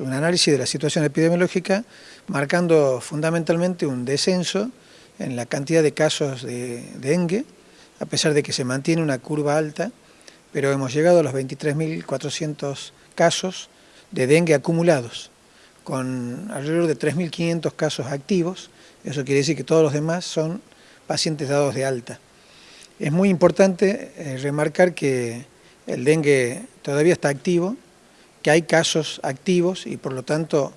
Un análisis de la situación epidemiológica marcando fundamentalmente un descenso en la cantidad de casos de dengue, a pesar de que se mantiene una curva alta, pero hemos llegado a los 23.400 casos de dengue acumulados, con alrededor de 3.500 casos activos, eso quiere decir que todos los demás son pacientes dados de alta. Es muy importante eh, remarcar que el dengue todavía está activo, que hay casos activos y por lo tanto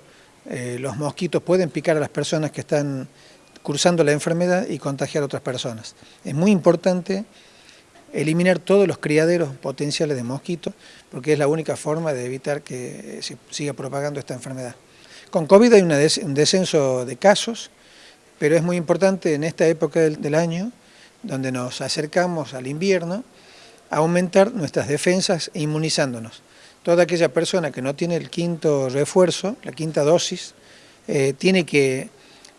eh, los mosquitos pueden picar a las personas que están cursando la enfermedad y contagiar a otras personas. Es muy importante eliminar todos los criaderos potenciales de mosquitos porque es la única forma de evitar que se siga propagando esta enfermedad. Con COVID hay un descenso de casos, pero es muy importante en esta época del año, donde nos acercamos al invierno, aumentar nuestras defensas inmunizándonos toda aquella persona que no tiene el quinto refuerzo, la quinta dosis, eh, tiene que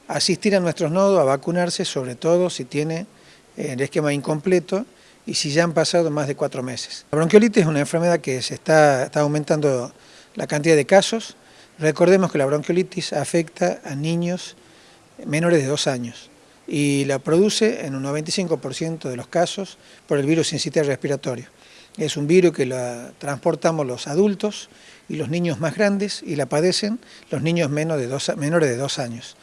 asistir a nuestros nodos a vacunarse, sobre todo si tiene eh, el esquema incompleto y si ya han pasado más de cuatro meses. La bronquiolitis es una enfermedad que se está, está aumentando la cantidad de casos. Recordemos que la bronquiolitis afecta a niños menores de dos años y la produce en un 95% de los casos por el virus sincitial respiratorio. Es un virus que la transportamos los adultos y los niños más grandes y la padecen los niños menos de dos, menores de dos años.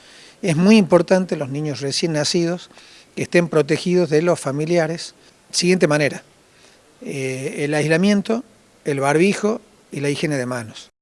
Es muy importante los niños recién nacidos que estén protegidos de los familiares. Siguiente manera, eh, el aislamiento, el barbijo y la higiene de manos.